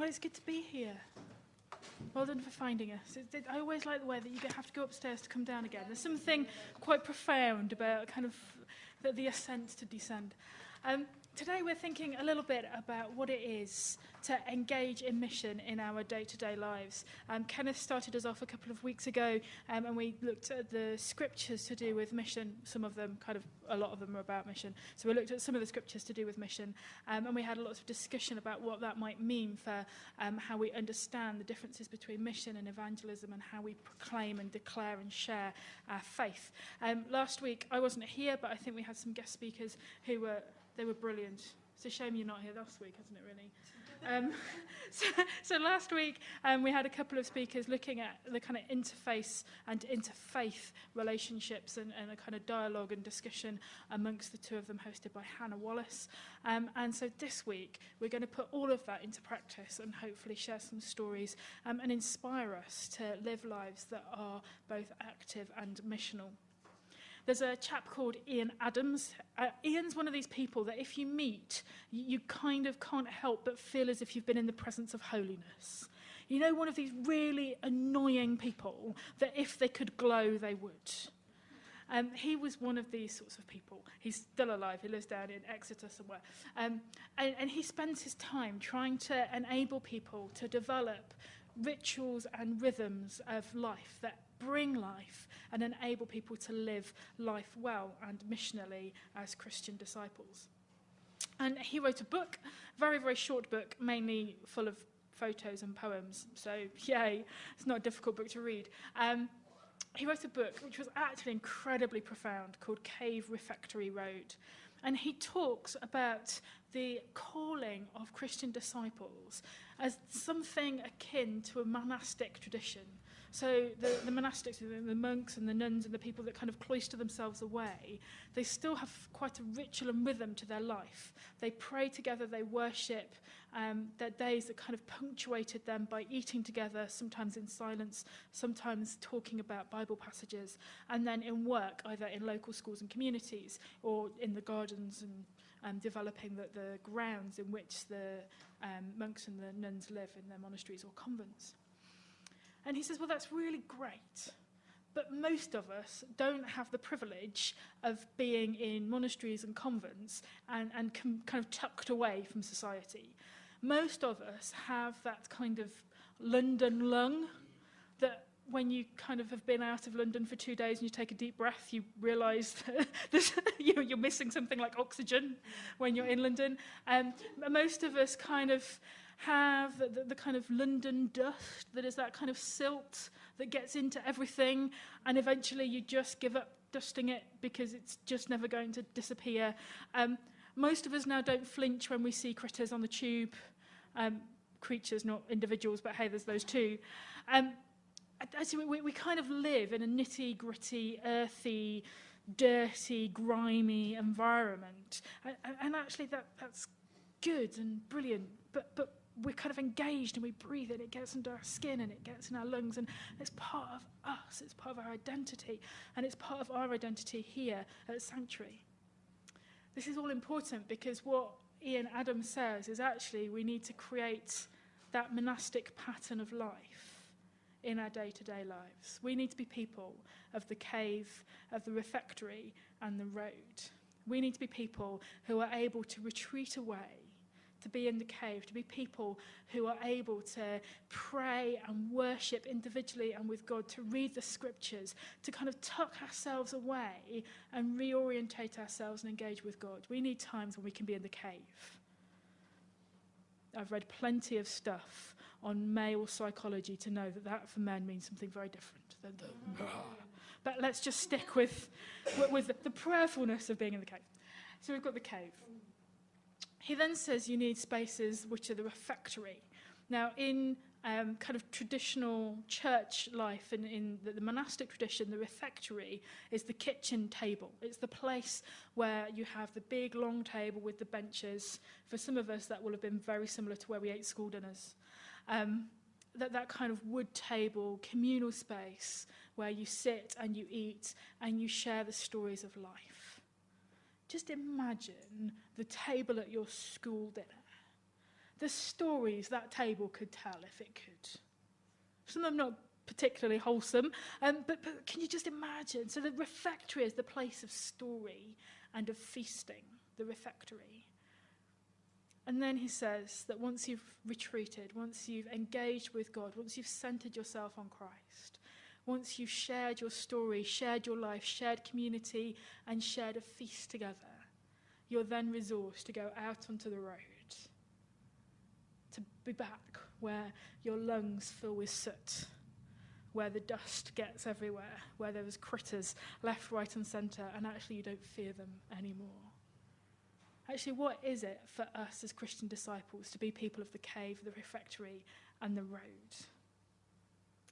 Well, it's good to be here. Well done for finding us. It, it, I always like the way that you have to go upstairs to come down again. There's something quite profound about kind of the, the ascent to descend. Um, today we're thinking a little bit about what it is to engage in mission in our day-to-day lives. Um, Kenneth started us off a couple of weeks ago um, and we looked at the scriptures to do with mission. Some of them, kind of a lot of them are about mission. So we looked at some of the scriptures to do with mission um, and we had lots of discussion about what that might mean for um, how we understand the differences between mission and evangelism and how we proclaim and declare and share our faith. Um, last week I wasn't here but I think we had some guest speakers who were, they were brilliant. It's a shame you're not here last week, isn't it, really? Um, so, so last week um, we had a couple of speakers looking at the kind of interface and interfaith relationships and, and a kind of dialogue and discussion amongst the two of them hosted by Hannah Wallace. Um, and so this week we're going to put all of that into practice and hopefully share some stories um, and inspire us to live lives that are both active and missional. There's a chap called Ian Adams. Uh, Ian's one of these people that if you meet, you, kind of can't help but feel as if you've been in the presence of holiness. You know, one of these really annoying people that if they could glow, they would. Um, he was one of these sorts of people. He's still alive. He lives down in Exeter somewhere. Um, and, and he spends his time trying to enable people to develop rituals and rhythms of life that bring life and enable people to live life well and missionally as Christian disciples. And he wrote a book, very, very short book, mainly full of photos and poems. So, yay, it's not a difficult book to read. Um, he wrote a book which was actually incredibly profound called Cave Refectory Road. And he talks about the calling of Christian disciples as something akin to a monastic tradition So the, the monastics, the monks and the nuns and the people that kind of cloister themselves away, they still have quite a ritual and rhythm to their life. They pray together, they worship. Um, their days are kind of punctuated them by eating together, sometimes in silence, sometimes talking about Bible passages, and then in work, either in local schools and communities or in the gardens and um, developing the, the grounds in which the um, monks and the nuns live in their monasteries or convents. And he says, well, that's really great. But most of us don't have the privilege of being in monasteries and convents and, and kind of tucked away from society. Most of us have that kind of London lung when you kind of have been out of London for two days and you take a deep breath, you realise that you're missing something like oxygen when you're in London. Um, most of us kind of have the, the, kind of London dust that is that kind of silt that gets into everything and eventually you just give up dusting it because it's just never going to disappear. Um, most of us now don't flinch when we see critters on the tube, um, creatures, not individuals, but hey, there's those two. Um, actually, we, we kind of live in a nitty gritty, earthy, dirty, grimy environment. And, and actually that, that's good and brilliant, but, but we're kind of engaged and we breathe it, it gets into our skin and it gets in our lungs and it's part of us, it's part of our identity and it's part of our identity here at Sanctuary. This is all important because what Ian Adams says is actually we need to create that monastic pattern of life in our day-to-day -day lives. We need to be people of the cave, of the refectory and the road. We need to be people who are able to retreat away to be in the cave, to be people who are able to pray and worship individually and with God, to read the scriptures, to kind of tuck ourselves away and reorientate ourselves and engage with God. We need times when we can be in the cave. I've read plenty of stuff on male psychology to know that that for men means something very different than the. Ah. but let's just stick with, with the prayerfulness of being in the cave. So we've got the cave. He then says you need spaces which are the refectory. Now, in um, kind of traditional church life and in the, the monastic tradition, the refectory is the kitchen table. It's the place where you have the big long table with the benches. For some of us, that will have been very similar to where we ate school dinners. Um, that, that kind of wood table, communal space where you sit and you eat and you share the stories of life. Just imagine the table at your school dinner. The stories that table could tell if it could. Some of them not particularly wholesome, um, but, but can you just imagine? So the refectory is the place of story and of feasting, the refectory. And then he says that once you've retreated, once you've engaged with God, once you've centered yourself on Christ, once you've shared your story, shared your life, shared community, and shared a feast together, you're then resourced to go out onto the road, to be back where your lungs fill with soot, where the dust gets everywhere, where there critters left, right, and centre, and actually you don't fear them anymore. Actually, what is it for us as Christian disciples to be people of the cave, the refectory, and the road?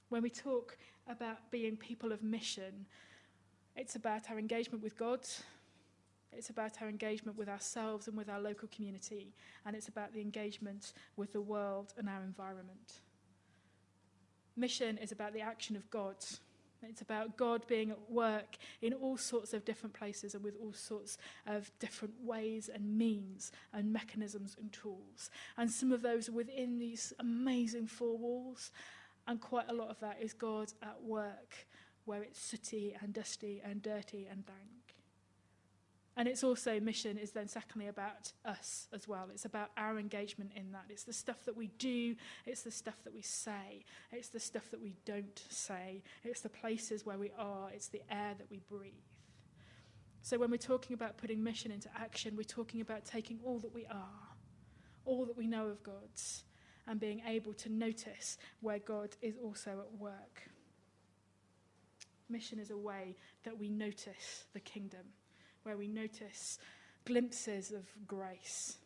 When we talk about being people of mission, it's about our engagement with God, It's about our engagement with ourselves and with our local community, and it's about the engagement with the world and our environment. Mission is about the action of God. It's about God being at work in all sorts of different places and with all sorts of different ways and means and mechanisms and tools. And some of those are within these amazing four walls, and quite a lot of that is God at work where it's sooty and dusty and dirty and dank. And it's also mission is then secondly about us as well. It's about our engagement in that. It's the stuff that we do, it's the stuff that we say, it's the stuff that we don't say, it's the places where we are, it's the air that we breathe. So when we're talking about putting mission into action, we're talking about taking all that we are, all that we know of God's, and being able to notice where God is also at work. Mission is a way that we notice the kingdom where we notice glimpses of grace.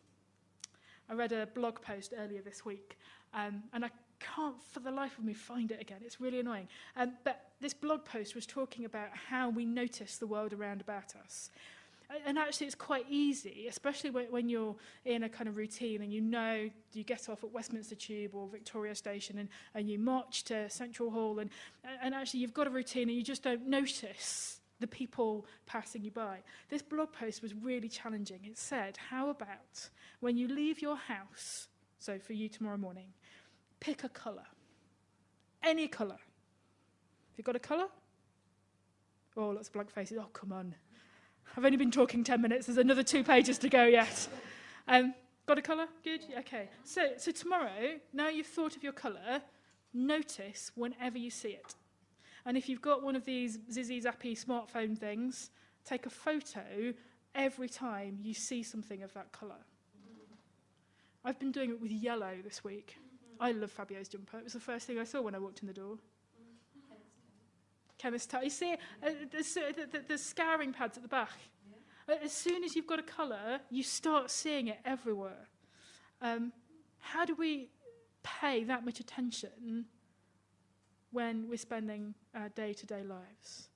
I read a blog post earlier this week, um, and I can't for the life of me find it again. It's really annoying. Um, but this blog post was talking about how we notice the world around about us. And actually, it's quite easy, especially when, when you're in a kind of routine and you know you get off at Westminster Tube or Victoria Station and, and you march to Central Hall, and, and actually, you've got a routine and you just don't notice the people passing you by. This blog post was really challenging. It said, How about when you leave your house, so for you tomorrow morning, pick a colour. Any colour. Have you got a colour? Oh, lots of blank faces. Oh, come on. I've only been talking 10 minutes. There's another two pages to go yet. Um, got a colour? Good? Okay. So, so tomorrow, now you've thought of your colour, notice whenever you see it. And if you've got one of these Zizzy Zappy smartphone things, take a photo every time you see something of that colour. I've been doing it with yellow this week. I love Fabio's jumper. It was the first thing I saw when I walked in the door. Chemist You see, uh, the, the, the scouring pads at the back. Yeah. As soon as you've got a colour, you start seeing it everywhere. Um, how do we pay that much attention when we're spending our day-to-day -day lives.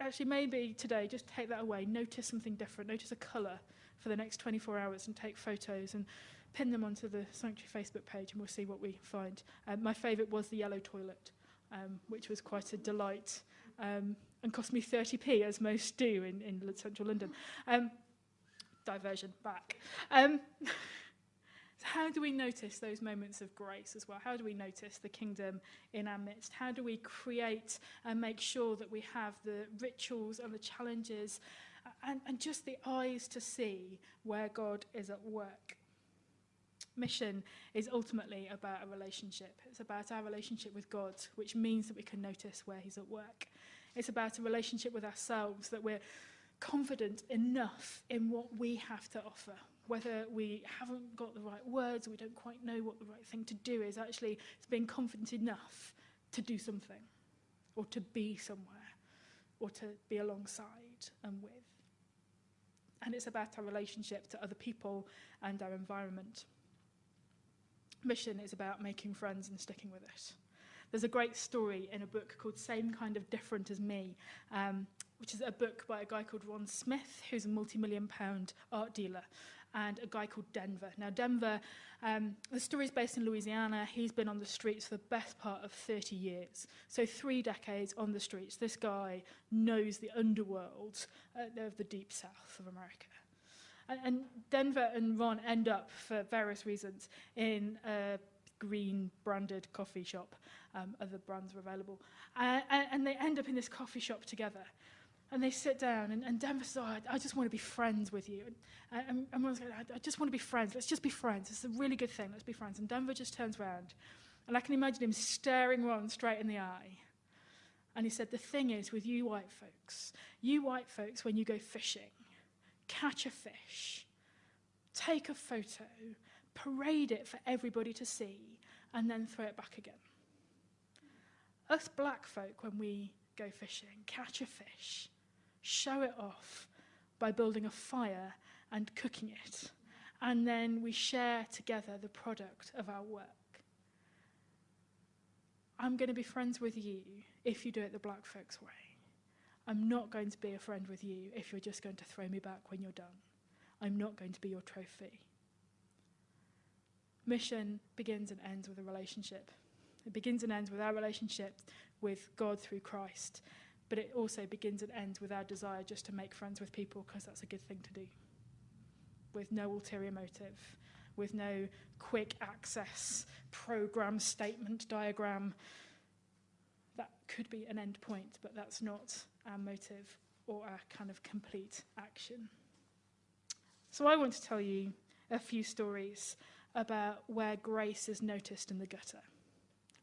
Actually, maybe today, just take that away. Notice something different. Notice a colour for the next 24 hours and take photos and pin them onto the Sanctuary Facebook page and we'll see what we find. Um, my favourite was the yellow toilet, um, which was quite a delight um, and cost me 30p, as most do in, in central London. Um, diversion back. Um, how do we notice those moments of grace as well? How do we notice the kingdom in our midst? How do we create and make sure that we have the rituals and the challenges and, and just the eyes to see where God is at work? Mission is ultimately about a relationship. It's about our relationship with God, which means that we can notice where He's at work. It's about a relationship with ourselves, that we're confident enough in what we have to offer, whether we haven't got the right words or we don't quite know what the right thing to do is, actually it's being confident enough to do something or to be somewhere or to be alongside and with. And it's about our relationship to other people and our environment. Mission is about making friends and sticking with it. There's a great story in a book called Same Kind of Different as Me, um, which is a book by a guy called Ron Smith, who's a multi-million pound art dealer and a guy called Denver. Now, Denver, um, the story is based in Louisiana. He's been on the streets for the best part of 30 years. So three decades on the streets. This guy knows the underworld uh, of the deep south of America. And, and Denver and Ron end up, for various reasons, in a green branded coffee shop. Um, other brands were available. Uh, and, and they end up in this coffee shop together. And they sit down, and, and Denver says, oh, I, I just want to be friends with you. And, uh, and, and Ron's like, I, I just want to be friends. Let's just be friends. It's a really good thing. Let's be friends. And Denver just turns around, and I can imagine him staring Ron straight in the eye. And he said, The thing is, with you white folks, you white folks, when you go fishing, catch a fish, take a photo, parade it for everybody to see, and then throw it back again. Us black folk, when we go fishing, catch a fish, show it off by building a fire and cooking it, and then we share together the product of our work. I'm going to be friends with you if you do it the black folks way. I'm not going to be a friend with you if you're just going to throw me back when you're done. I'm not going to be your trophy. Mission begins and ends with a relationship. It begins and ends with our relationship with God through Christ, but it also begins and ends with our desire just to make friends with people because that's a good thing to do. With no ulterior motive, with no quick access program statement diagram. That could be an end point, but that's not our motive or our kind of complete action. So I want to tell you a few stories about where grace is noticed in the gutter.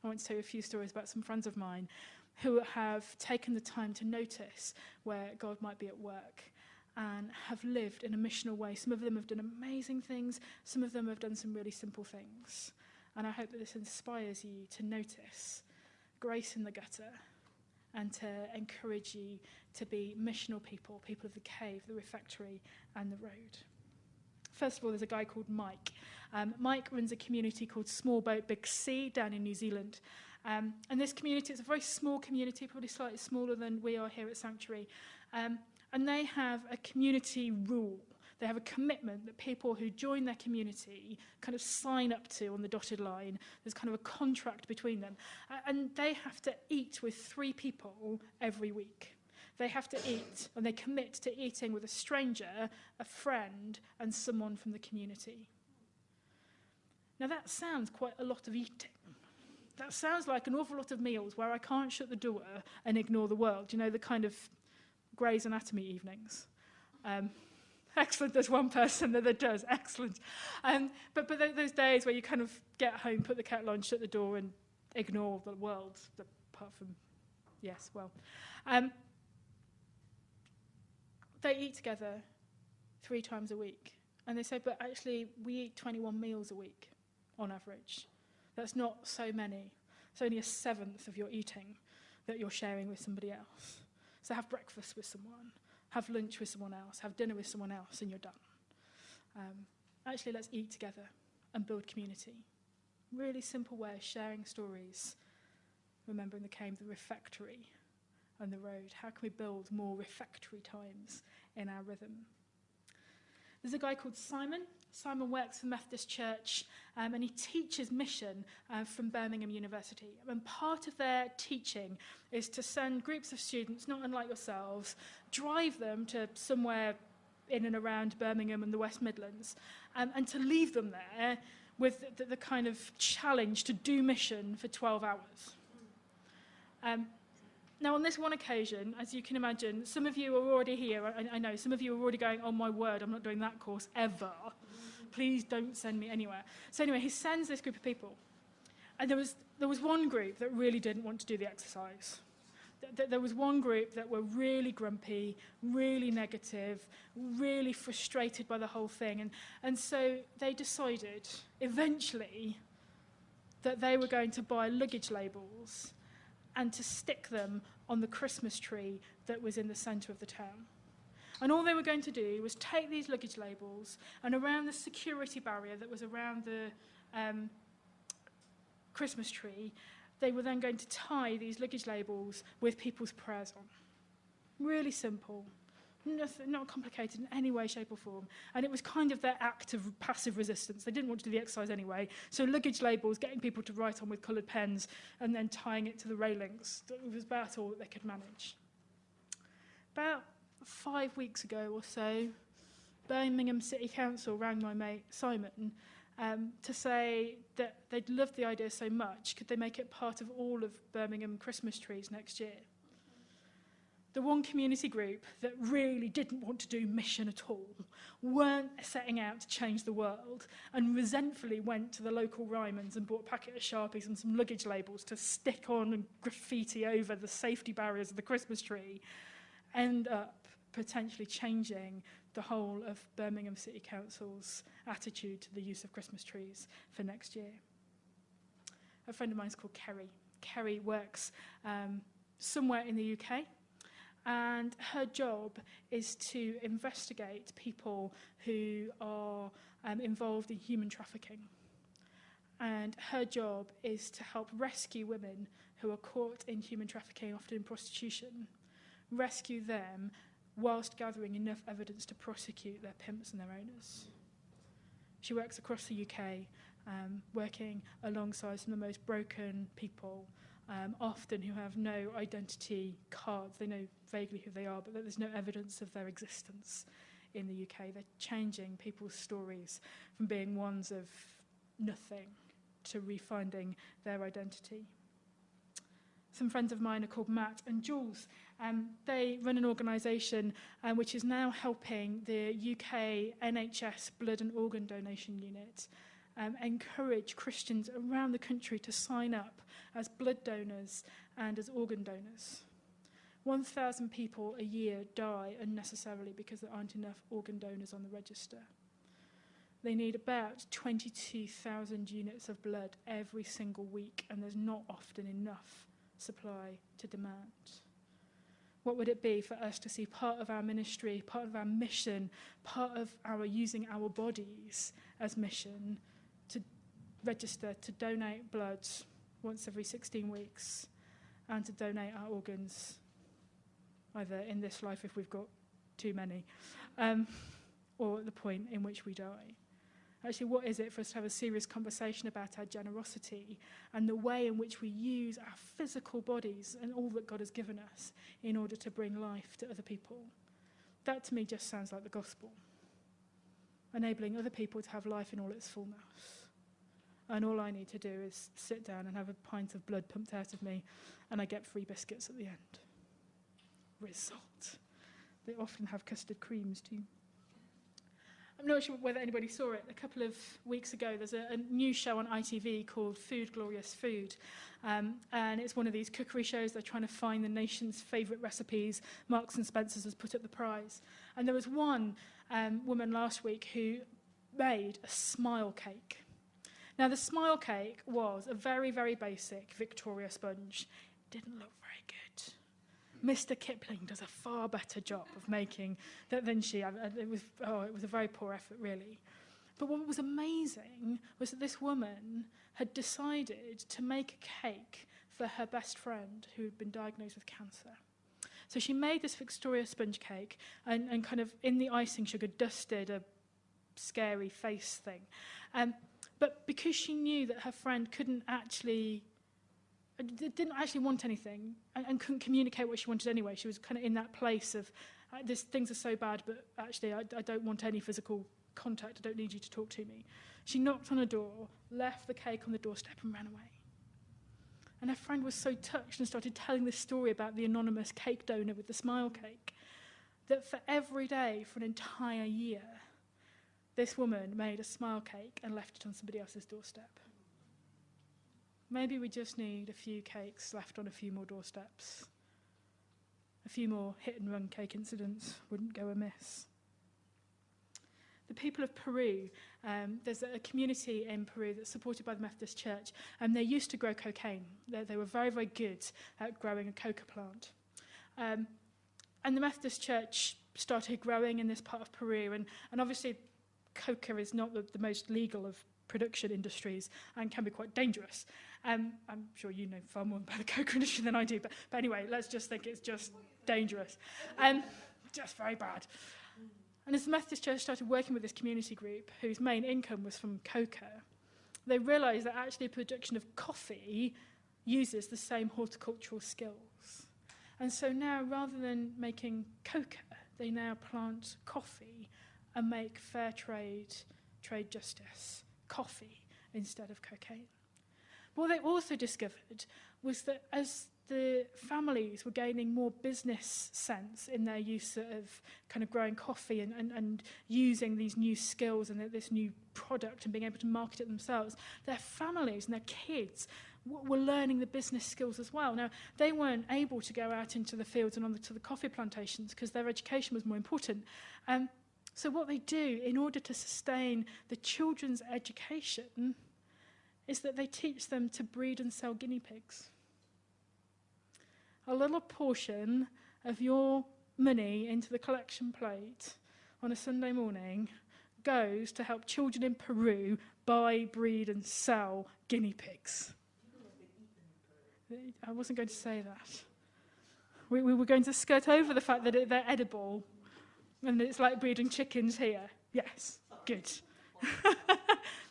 I want to tell you a few stories about some friends of mine who have taken the time to notice where God might be at work and have lived in a missional way. Some of them have done amazing things, some of them have done some really simple things. And I hope that this inspires you to notice grace in the gutter and to encourage you to be missional people, people of the cave, the refectory, and the road. First of all, there's a guy called Mike. Um, Mike runs a community called Small Boat Big Sea down in New Zealand. Um, and this community, it's a very small community, probably slightly smaller than we are here at Sanctuary. Um, and they have a community rule. They have a commitment that people who join their community kind of sign up to on the dotted line. There's kind of a contract between them. Uh, and they have to eat with three people every week. They have to eat, and they commit to eating with a stranger, a friend, and someone from the community. Now, that sounds quite a lot of eating. That sounds like an awful lot of meals where I can't shut the door and ignore the world. You know, the kind of Grey's Anatomy evenings. Um, excellent, there's one person that, that does, excellent. Um, but but th those days where you kind of get home, put the kettle on, shut the door, and ignore the world, apart from, yes, well. Um, they eat together three times a week. And they say, but actually, we eat 21 meals a week on average. That's not so many. It's only a seventh of your eating that you're sharing with somebody else. So have breakfast with someone, have lunch with someone else, have dinner with someone else, and you're done. Um, actually, let's eat together and build community. Really simple way of sharing stories, remembering the came the refectory and the road. How can we build more refectory times in our rhythm? There's a guy called Simon Simon works for Methodist Church um, and he teaches mission uh, from Birmingham University. And part of their teaching is to send groups of students, not unlike yourselves, drive them to somewhere in and around Birmingham and the West Midlands, um, and to leave them there with the, the kind of challenge to do mission for 12 hours. Um, now, on this one occasion, as you can imagine, some of you are already here. I, I know some of you are already going, oh, my word, I'm not doing that course ever. Please don't send me anywhere. So anyway, he sends this group of people. And there was, there was one group that really didn't want to do the exercise. There was one group that were really grumpy, really negative, really frustrated by the whole thing. And, and so they decided, eventually, that they were going to buy luggage labels and to stick them on the Christmas tree that was in the centre of the town. And all they were going to do was take these luggage labels and around the security barrier that was around the um, Christmas tree, they were then going to tie these luggage labels with people's prayers on. Really simple. Nothing, not complicated in any way, shape or form. And it was kind of their act of passive resistance. They didn't want to do the exercise anyway. So luggage labels, getting people to write on with coloured pens and then tying it to the railings. It was about all that they could manage. About five weeks ago or so, Birmingham City Council rang my mate Simon um, to say that they'd loved the idea so much, could they make it part of all of Birmingham Christmas trees next year? The one community group that really didn't want to do mission at all, weren't setting out to change the world, and resentfully went to the local Ryman's and bought a packet of Sharpies and some luggage labels to stick on and graffiti over the safety barriers of the Christmas tree, end up potentially changing the whole of Birmingham City Council's attitude to the use of Christmas trees for next year. A friend of mine is called Kerry. Kerry works um, somewhere in the UK and her job is to investigate people who are um, involved in human trafficking. And her job is to help rescue women who are caught in human trafficking, often in prostitution, rescue them whilst gathering enough evidence to prosecute their pimps and their owners. She works across the UK, um, working alongside some of the most broken people, um, often who have no identity cards. They know vaguely who they are, but there's no evidence of their existence in the UK. They're changing people's stories from being ones of nothing to refinding their identity. Some friends of mine are called Matt and Jules. Um, they run an organisation um, which is now helping the UK NHS blood and organ donation unit um, encourage Christians around the country to sign up as blood donors and as organ donors. 1,000 people a year die unnecessarily because there aren't enough organ donors on the register. They need about 22,000 units of blood every single week, and there's not often enough supply to demand? What would it be for us to see part of our ministry, part of our mission, part of our using our bodies as mission to register to donate blood once every 16 weeks and to donate our organs either in this life if we've got too many um, or at the point in which we die? Actually, what is it for us to have a serious conversation about our generosity and the way in which we use our physical bodies and all that God has given us in order to bring life to other people? That to me just sounds like the gospel. Enabling other people to have life in all its fullness. And all I need to do is sit down and have a pint of blood pumped out of me, and I get free biscuits at the end. Result. They often have custard creams too. I'm not sure whether anybody saw it. A couple of weeks ago, there's a, a new show on ITV called Food Glorious Food. Um, and it's one of these cookery shows. They're trying to find the nation's favourite recipes. Marks and Spencer's has put up the prize. And there was one um, woman last week who made a smile cake. Now, the smile cake was a very, very basic Victoria sponge. It didn't look very good. Mr. Kipling does a far better job of making that than she. It was, oh, it was a very poor effort, really. But what was amazing was that this woman had decided to make a cake for her best friend who had been diagnosed with cancer. So she made this Victoria sponge cake and, and kind of in the icing sugar dusted a scary face thing. Um, but because she knew that her friend couldn't actually didn't actually want anything and, and couldn't communicate what she wanted anyway. She was kind of in that place of, uh, this, things are so bad, but actually I, I don't want any physical contact. I don't need you to talk to me. She knocked on a door, left the cake on the doorstep and ran away. And her friend was so touched and started telling this story about the anonymous cake donor with the smile cake that for every day for an entire year, this woman made a smile cake and left it on somebody else's doorstep. Maybe we just need a few cakes left on a few more doorsteps. A few more hit and run cake incidents wouldn't go amiss. The people of Peru, um, there's a community in Peru that's supported by the Methodist Church, and they used to grow cocaine. They, they were very, very good at growing a coca plant. Um, and the Methodist Church started growing in this part of Peru, and, and obviously coca is not the, the most legal of production industries and can be quite dangerous. Um, I'm sure you know far more about the industry than I do, but, but anyway, let's just think it's just dangerous. Um, just very bad. And as the Methodist Church started working with this community group, whose main income was from cocoa, they realised that actually production of coffee uses the same horticultural skills. And so now, rather than making cocoa, they now plant coffee and make fair trade, trade justice, coffee instead of cocaine. What they also discovered was that as the families were gaining more business sense in their use of kind of growing coffee and, and, and using these new skills and this new product and being able to market it themselves, their families and their kids were learning the business skills as well. Now, they weren't able to go out into the fields and on the, to the coffee plantations because their education was more important. Um, so what they do in order to sustain the children's education is that they teach them to breed and sell guinea pigs. A little portion of your money into the collection plate on a Sunday morning goes to help children in Peru buy, breed and sell guinea pigs. I wasn't going to say that. We, we were going to skirt over the fact that it, they're edible and it's like breeding chickens here. Yes, good.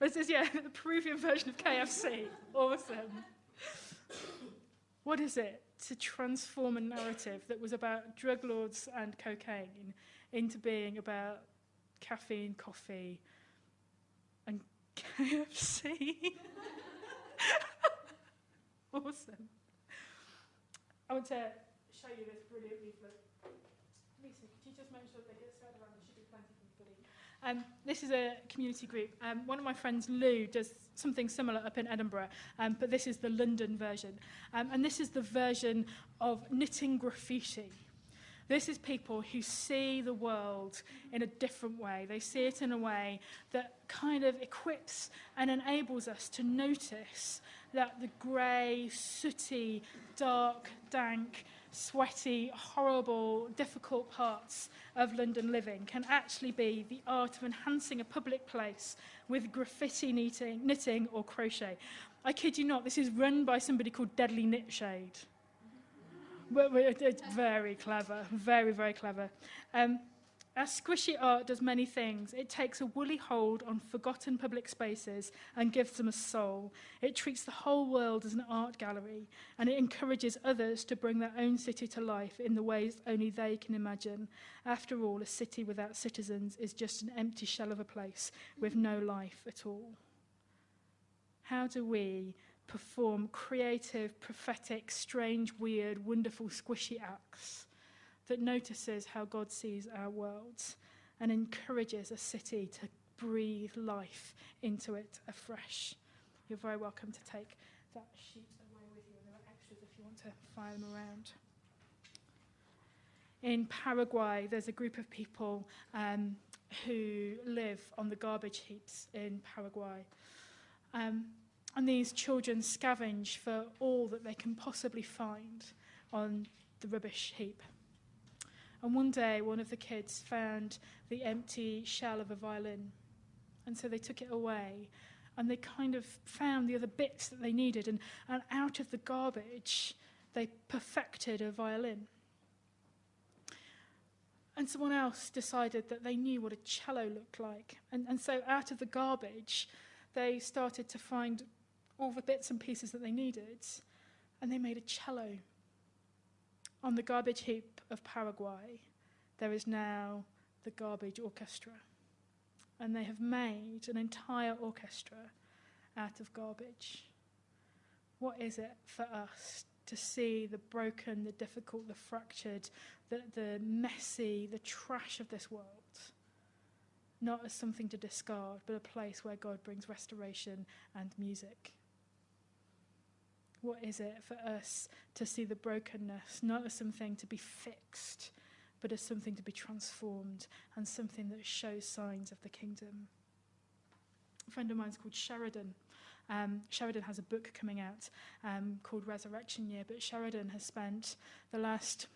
this is, yeah, the Peruvian version of KFC. Awesome. What is it to transform a narrative that was about drug lords and cocaine into being about caffeine, coffee, and KFC? awesome. I want to show you this brilliant leaflet. Lisa, could you just make sure they get spread around? There should be plenty for everybody. Um, this is a community group. Um, one of my friends, Lou, does something similar up in Edinburgh, um, but this is the London version. Um, and this is the version of knitting graffiti. This is people who see the world in a different way. They see it in a way that kind of equips and enables us to notice that the grey, sooty, dark, dank, sweaty, horrible, difficult parts of London living can actually be the art of enhancing a public place with graffiti knitting, knitting or crochet. I kid you not, this is run by somebody called Deadly Knitshade. it's very clever, very, very clever. Um, as squishy art does many things, it takes a woolly hold on forgotten public spaces and gives them a soul. It treats the whole world as an art gallery, and it encourages others to bring their own city to life in the ways only they can imagine. After all, a city without citizens is just an empty shell of a place with no life at all. How do we perform creative, prophetic, strange, weird, wonderful, squishy acts that notices how God sees our world and encourages a city to breathe life into it afresh. You're very welcome to take that sheet away with you, there are extras if you want to file them around. In Paraguay, there's a group of people um, who live on the garbage heaps in Paraguay. Um, and these children scavenge for all that they can possibly find on the rubbish heap. And one day, one of the kids found the empty shell of a violin. And so they took it away. And they kind of found the other bits that they needed. And, and out of the garbage, they perfected a violin. And someone else decided that they knew what a cello looked like. And, and so out of the garbage, they started to find all the bits and pieces that they needed. And they made a cello. On the garbage heap of Paraguay, there is now the Garbage Orchestra. And they have made an entire orchestra out of garbage. What is it for us to see the broken, the difficult, the fractured, the, the messy, the trash of this world? Not as something to discard, but a place where God brings restoration and music. What is it for us to see the brokenness not as something to be fixed, but as something to be transformed and something that shows signs of the kingdom? A friend of mine is called Sheridan. Um, Sheridan has a book coming out um, called Resurrection Year, but Sheridan has spent the last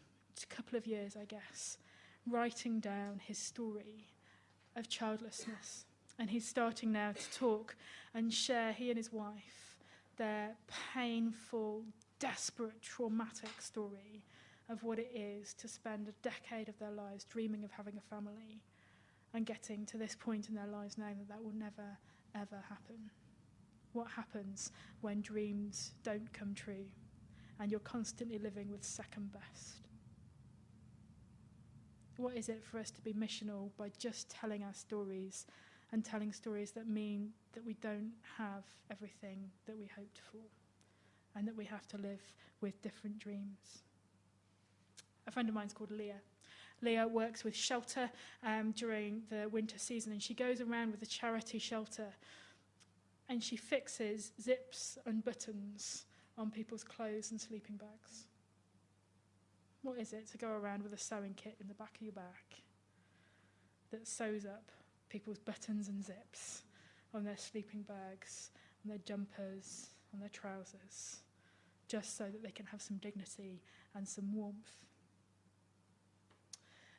couple of years, I guess, writing down his story of childlessness. And he's starting now to talk and share, he and his wife, their painful, desperate, traumatic story of what it is to spend a decade of their lives dreaming of having a family and getting to this point in their lives knowing that that will never, ever happen. What happens when dreams don't come true and you're constantly living with second best? What is it for us to be missional by just telling our stories and telling stories that mean that we don't have everything that we hoped for and that we have to live with different dreams? A friend of mine is called Leah. Leah works with shelter um, during the winter season, and she goes around with a charity shelter and she fixes zips and buttons on people's clothes and sleeping bags. What is it to go around with a sewing kit in the back of your back that sews up people's buttons and zips on their sleeping bags, on their jumpers, on their trousers, just so that they can have some dignity and some warmth?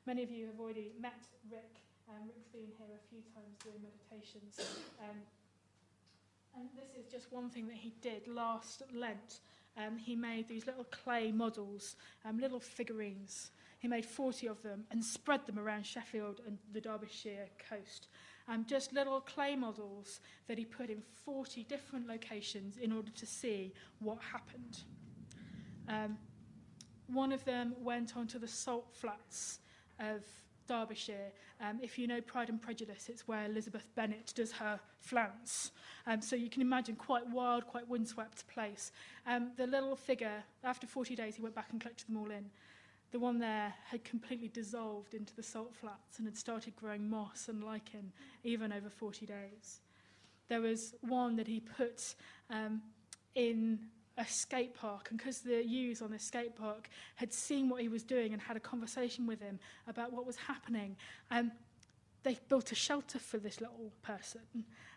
Many of you have already met Rick. Um, Rick's been here a few times doing meditations. Um, and this is just one thing that he did last Lent. Um, he made these little clay models, um, little figurines. He made 40 of them and spread them around Sheffield and the Derbyshire coast. Um, just little clay models that he put in 40 different locations in order to see what happened. Um, one of them went onto the salt flats of Derbyshire. Um, if you know Pride and Prejudice, it's where Elizabeth Bennet does her flounce. Um, so you can imagine quite wild, quite windswept place. Um, the little figure, after 40 days, he went back and collected them all in. The one there had completely dissolved into the salt flats and had started growing moss and lichen even over 40 days. There was one that he put um, in a skate park and because the youths on this skate park had seen what he was doing and had a conversation with him about what was happening um, they built a shelter for this little person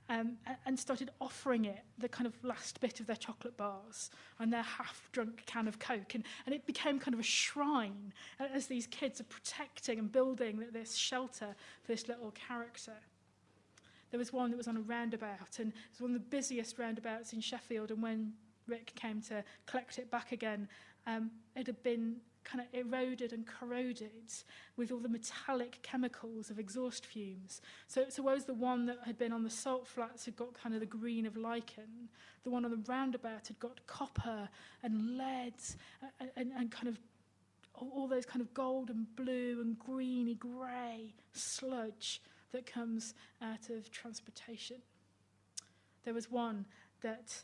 um, and started offering it the kind of last bit of their chocolate bars and their half-drunk can of Coke. And, and it became kind of a shrine as these kids are protecting and building this shelter for this little character. There was one that was on a roundabout and it was one of the busiest roundabouts in Sheffield and when Rick came to collect it back again, um, it had been kind of eroded and corroded with all the metallic chemicals of exhaust fumes. So, so whereas the one that had been on the salt flats had got kind of the green of lichen, the one on the roundabout had got copper and lead and, and, and kind of all those kind of gold and blue and greeny grey sludge that comes out of transportation. There was one that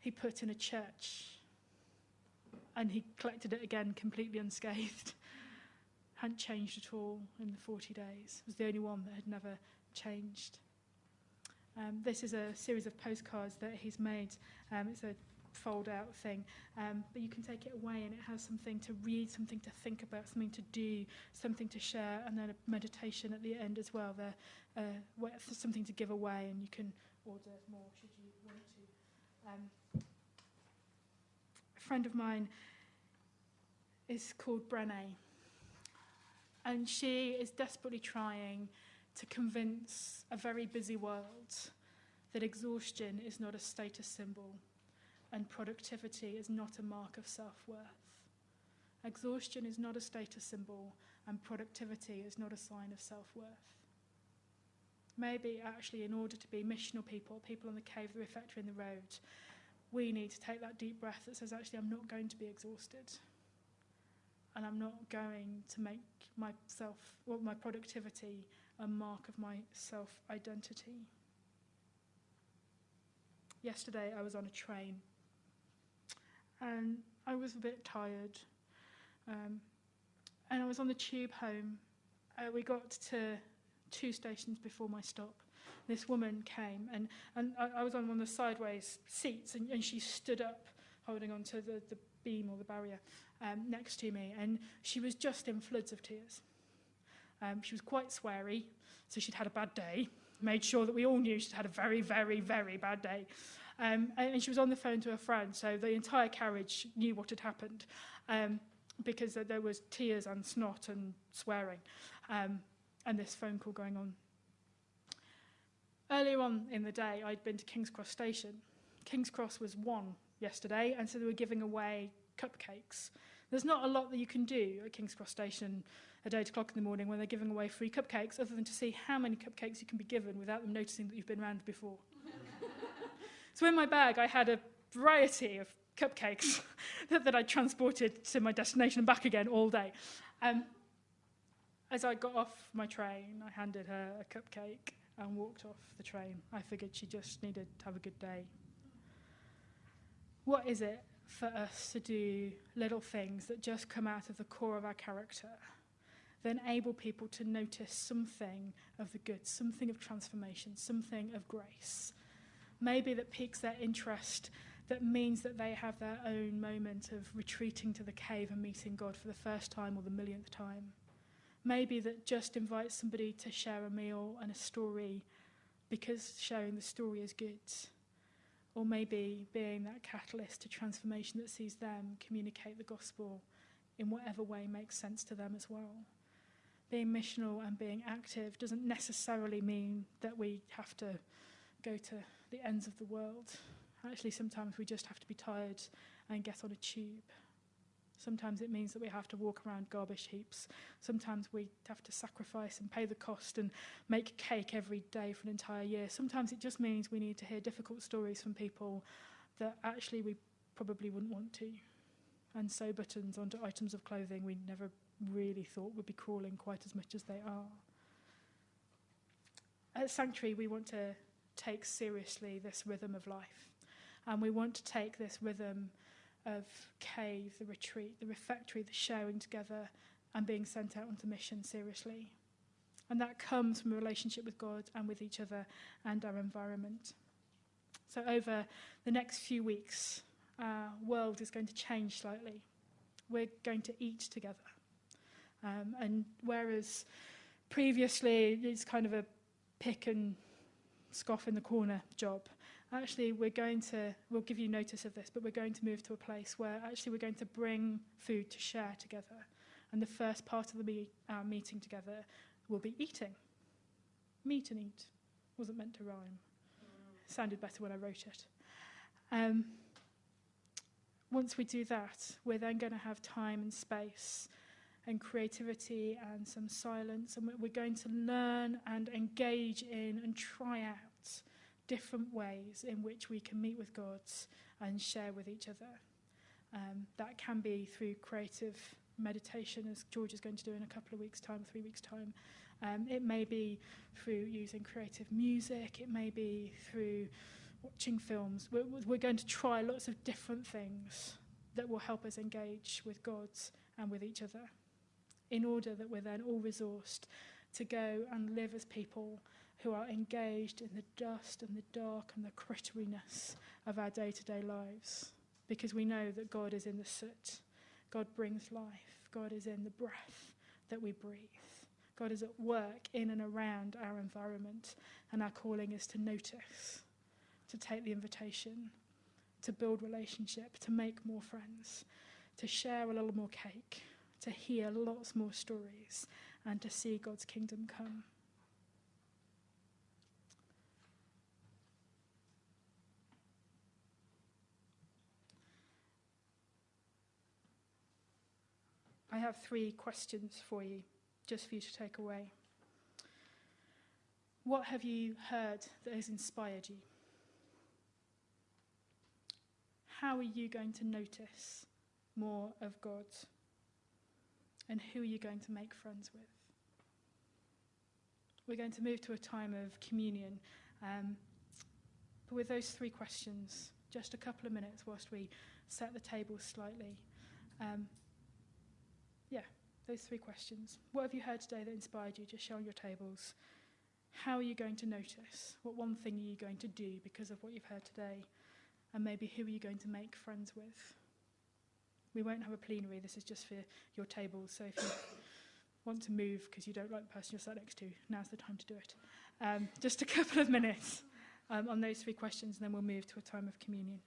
he put in a church and he collected it again completely unscathed. Hadn't changed at all in the 40 days. It was the only one that had never changed. Um, this is a series of postcards that he's made. Um, it's a fold out thing, um, but you can take it away and it has something to read, something to think about, something to do, something to share, and then a meditation at the end as well. There, uh, something to give away, and you can order more should you want to. Um, friend of mine is called Brené. And she is desperately trying to convince a very busy world that exhaustion is not a status symbol and productivity is not a mark of self-worth. Exhaustion is not a status symbol and productivity is not a sign of self-worth. Maybe actually in order to be missional people, people on the cave, the refectory in the road, we need to take that deep breath that says, actually, I'm not going to be exhausted. And I'm not going to make myself, well, my productivity a mark of my self-identity. Yesterday, I was on a train and I was a bit tired. Um, and I was on the tube home. Uh, we got to two stations before my stop this woman came and, and I, I was on one of the sideways seats and, and she stood up holding onto the, the beam or the barrier um, next to me and she was just in floods of tears. Um, she was quite sweary, so she'd had a bad day, made sure that we all knew she'd had a very, very, very bad day. Um, and, and she was on the phone to her friend, so the entire carriage knew what had happened um, because there was tears and snot and swearing um, and this phone call going on Earlier on in the day, I'd been to King's Cross Station. King's Cross was one yesterday, and so they were giving away cupcakes. There's not a lot that you can do at King's Cross Station at 8 o'clock in the morning when they're giving away free cupcakes, other than to see how many cupcakes you can be given without them noticing that you've been around before. so in my bag, I had a variety of cupcakes that, that I transported to my destination and back again all day. Um, as I got off my train, I handed her a cupcake and walked off the train. I figured she just needed to have a good day. What is it for us to do little things that just come out of the core of our character, that enable people to notice something of the good, something of transformation, something of grace? Maybe that piques their interest, that means that they have their own moment of retreating to the cave and meeting God for the first time or the millionth time. maybe that just invites somebody to share a meal and a story because sharing the story is good. Or maybe being that catalyst to transformation that sees them communicate the gospel in whatever way makes sense to them as well. Being missional and being active doesn't necessarily mean that we have to go to the ends of the world. Actually, sometimes we just have to be tired and get on a tube. Sometimes it means that we have to walk around garbage heaps. Sometimes we have to sacrifice and pay the cost and make cake every day for an entire year. Sometimes it just means we need to hear difficult stories from people that actually we probably wouldn't want to. And sew buttons onto items of clothing we never really thought would be crawling quite as much as they are. At Sanctuary, we want to take seriously this rhythm of life. And we want to take this rhythm of cave, the retreat, the refectory, the sharing together and being sent out onto mission seriously. And that comes from a relationship with God and with each other and our environment. So over the next few weeks, our world is going to change slightly. We're going to eat together. Um, and whereas previously it's kind of a pick and scoff in the corner job, actually we're going to, we'll give you notice of this, but we're going to move to a place where actually we're going to bring food to share together. And the first part of the me our meeting together will be eating. Meet and eat. Wasn't meant to rhyme. Sounded better when I wrote it. Um, once we do that, we're then going to have time and space and creativity and some silence. And we're going to learn and engage in and try out different ways in which we can meet with God and share with each other. Um, that can be through creative meditation, as George is going to do in a couple of weeks' time, three weeks' time. Um, it may be through using creative music. It may be through watching films. We're, we're going to try lots of different things that will help us engage with God and with each other in order that we're then all resourced to go and live as people who are engaged in the dust and the dark and the critteriness of our day to day lives. Because we know that God is in the soot, God brings life, God is in the breath that we breathe. God is at work in and around our environment, and our calling is to notice, to take the invitation, to build relationship, to make more friends, to share a little more cake, to hear lots more stories, and to see God's kingdom come. I have three questions for you, just for you to take away. What have you heard that has inspired you? How are you going to notice more of God? And who are you going to make friends with? We're going to move to a time of communion. Um, but with those three questions, just a couple of minutes whilst we set the table slightly. Um, those three questions. What have you heard today that inspired you? Just show on your tables. How are you going to notice? What one thing are you going to do because of what you've heard today? And maybe who are you going to make friends with? We won't have a plenary, this is just for your tables. So if you want to move because you don't like the person you're sat next to, now's the time to do it. Um, just a couple of minutes um, on those three questions, and then we'll move to a time of communion.